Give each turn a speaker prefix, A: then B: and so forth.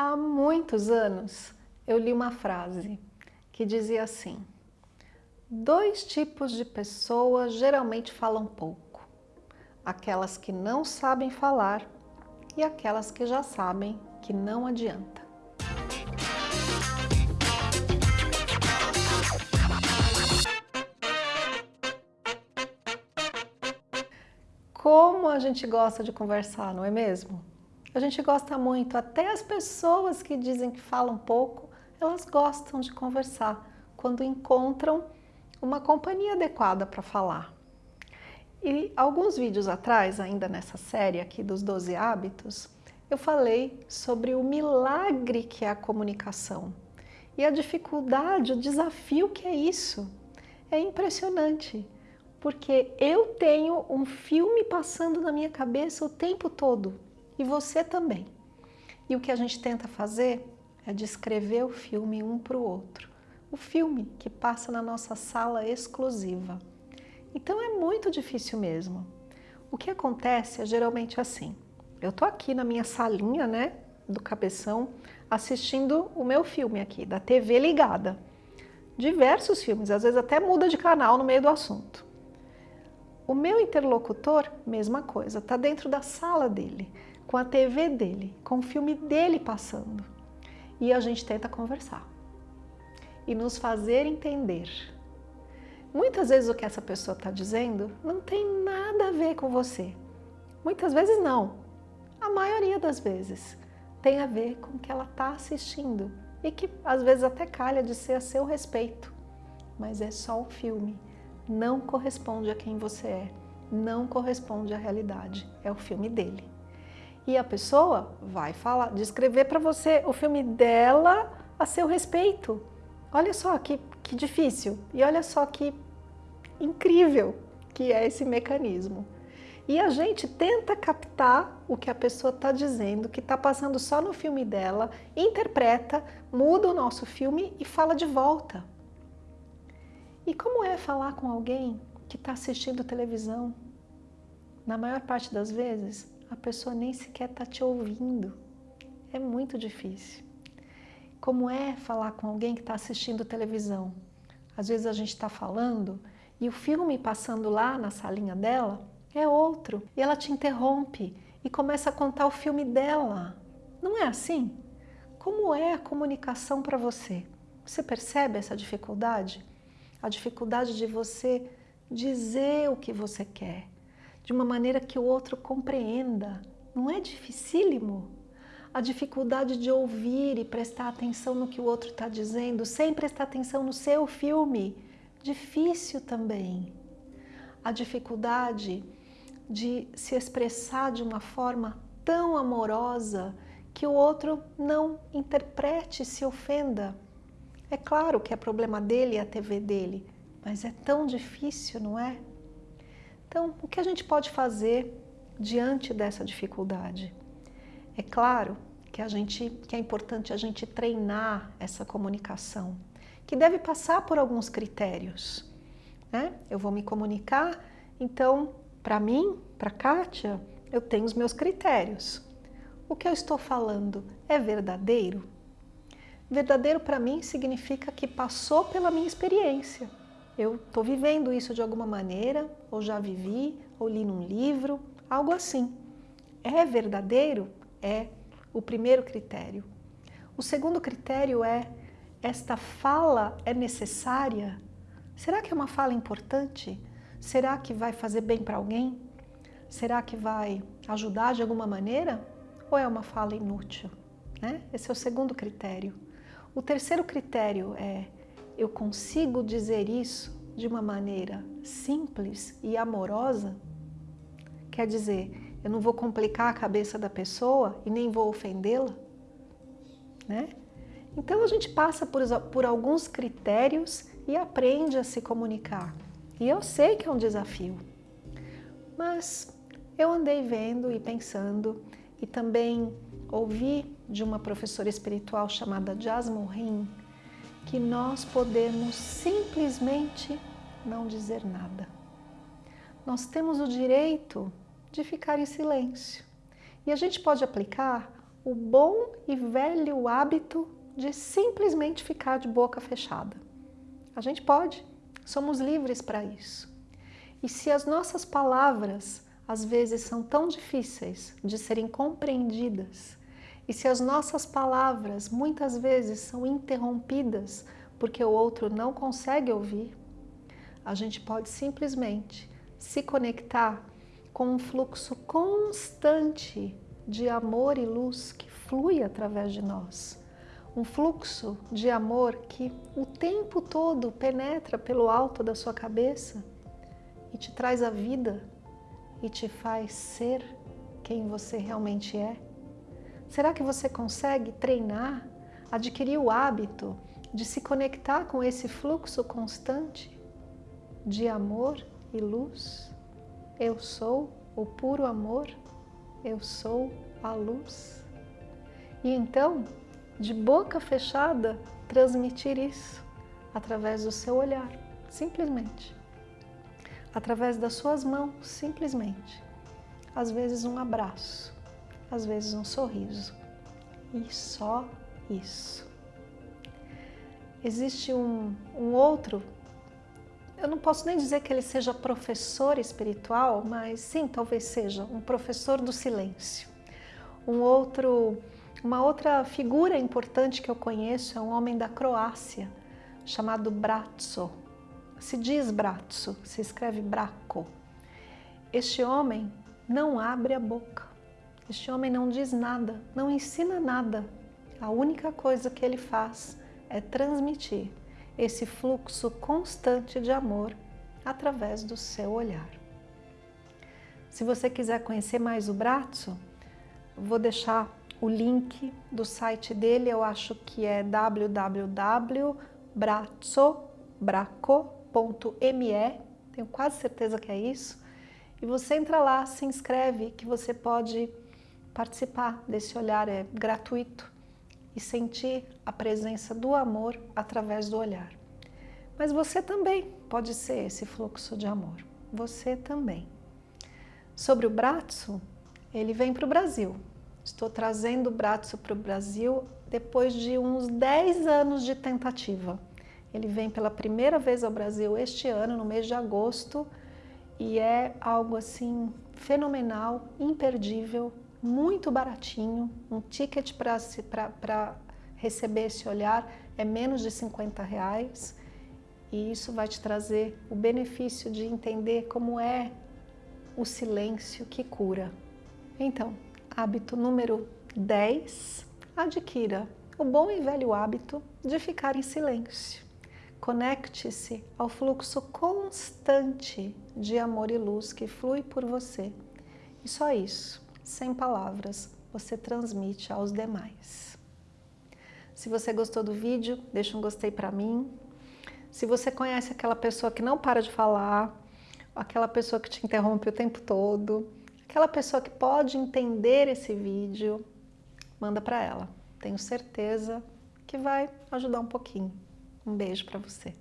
A: Há muitos anos eu li uma frase que dizia assim Dois tipos de pessoas geralmente falam pouco. Aquelas que não sabem falar e aquelas que já sabem que não adianta. Como a gente gosta de conversar, não é mesmo? A gente gosta muito, até as pessoas que dizem que falam pouco, elas gostam de conversar quando encontram uma companhia adequada para falar. E alguns vídeos atrás, ainda nessa série aqui dos 12 hábitos, eu falei sobre o milagre que é a comunicação e a dificuldade, o desafio que é isso. É impressionante, porque eu tenho um filme passando na minha cabeça o tempo todo e você também. E o que a gente tenta fazer é descrever o filme um para o outro. O filme que passa na nossa sala exclusiva. Então é muito difícil mesmo. O que acontece é geralmente assim. Eu tô aqui na minha salinha, né, do cabeção, assistindo o meu filme aqui, da TV ligada. Diversos filmes, às vezes até muda de canal no meio do assunto. O meu interlocutor, mesma coisa, está dentro da sala dele com a TV dele, com o filme dele passando. E a gente tenta conversar e nos fazer entender. Muitas vezes o que essa pessoa está dizendo não tem nada a ver com você. Muitas vezes não. A maioria das vezes tem a ver com o que ela está assistindo e que às vezes até calha de ser a seu respeito. Mas é só um filme, não corresponde a quem você é, não corresponde à realidade, é o filme dele e a pessoa vai falar, descrever para você o filme dela a seu respeito. Olha só que, que difícil e olha só que incrível que é esse mecanismo. E a gente tenta captar o que a pessoa está dizendo, que está passando só no filme dela, interpreta, muda o nosso filme e fala de volta. E como é falar com alguém que está assistindo televisão? Na maior parte das vezes, a pessoa nem sequer está te ouvindo. É muito difícil. Como é falar com alguém que está assistindo televisão? Às vezes a gente está falando e o filme passando lá na salinha dela é outro. E ela te interrompe e começa a contar o filme dela. Não é assim? Como é a comunicação para você? Você percebe essa dificuldade? A dificuldade de você dizer o que você quer, de uma maneira que o outro compreenda. Não é dificílimo? A dificuldade de ouvir e prestar atenção no que o outro está dizendo, sem prestar atenção no seu filme. Difícil também. A dificuldade de se expressar de uma forma tão amorosa que o outro não interprete e se ofenda. É claro que é problema dele e a TV dele, mas é tão difícil, não é? Então, o que a gente pode fazer diante dessa dificuldade? É claro que, a gente, que é importante a gente treinar essa comunicação, que deve passar por alguns critérios. Né? Eu vou me comunicar, então, para mim, para Kátia, eu tenho os meus critérios. O que eu estou falando é verdadeiro? Verdadeiro para mim significa que passou pela minha experiência eu estou vivendo isso de alguma maneira, ou já vivi, ou li num livro, algo assim. É verdadeiro? É o primeiro critério. O segundo critério é, esta fala é necessária? Será que é uma fala importante? Será que vai fazer bem para alguém? Será que vai ajudar de alguma maneira? Ou é uma fala inútil? Né? Esse é o segundo critério. O terceiro critério é eu consigo dizer isso de uma maneira simples e amorosa? Quer dizer, eu não vou complicar a cabeça da pessoa e nem vou ofendê-la? Né? Então a gente passa por, por alguns critérios e aprende a se comunicar. E eu sei que é um desafio, mas eu andei vendo e pensando e também ouvi de uma professora espiritual chamada Jasmine Rim, que nós podemos simplesmente não dizer nada. Nós temos o direito de ficar em silêncio. E a gente pode aplicar o bom e velho hábito de simplesmente ficar de boca fechada. A gente pode, somos livres para isso. E se as nossas palavras às vezes são tão difíceis de serem compreendidas, e se as nossas palavras muitas vezes são interrompidas porque o outro não consegue ouvir, a gente pode simplesmente se conectar com um fluxo constante de amor e luz que flui através de nós. Um fluxo de amor que o tempo todo penetra pelo alto da sua cabeça e te traz a vida e te faz ser quem você realmente é. Será que você consegue treinar, adquirir o hábito de se conectar com esse fluxo constante de amor e luz? Eu sou o puro amor, eu sou a luz. E então, de boca fechada, transmitir isso através do seu olhar, simplesmente. Através das suas mãos, simplesmente. Às vezes um abraço, às vezes um sorriso. E só isso. Existe um, um outro, eu não posso nem dizer que ele seja professor espiritual, mas sim, talvez seja um professor do silêncio. Um outro, uma outra figura importante que eu conheço é um homem da Croácia, chamado Bratso. Se diz Bratso, se escreve Braco. Este homem não abre a boca. Este homem não diz nada, não ensina nada. A única coisa que ele faz é transmitir esse fluxo constante de amor através do seu olhar. Se você quiser conhecer mais o Bratso, vou deixar o link do site dele, eu acho que é www.bratsobraco.me, tenho quase certeza que é isso. E você entra lá, se inscreve, que você pode participar desse olhar, é gratuito, e sentir a presença do amor através do olhar. Mas você também pode ser esse fluxo de amor, você também. Sobre o Bratso, ele vem para o Brasil. Estou trazendo o Bratso para o Brasil depois de uns 10 anos de tentativa. Ele vem pela primeira vez ao Brasil este ano, no mês de agosto, e é algo assim fenomenal, imperdível, muito baratinho, um ticket para receber esse olhar é menos de 50 reais e isso vai te trazer o benefício de entender como é o silêncio que cura. Então, hábito número 10, adquira o bom e velho hábito de ficar em silêncio. Conecte-se ao fluxo constante de amor e luz que flui por você. E só isso sem palavras, você transmite aos demais. Se você gostou do vídeo, deixa um gostei para mim. Se você conhece aquela pessoa que não para de falar, aquela pessoa que te interrompe o tempo todo, aquela pessoa que pode entender esse vídeo, manda para ela. Tenho certeza que vai ajudar um pouquinho. Um beijo para você.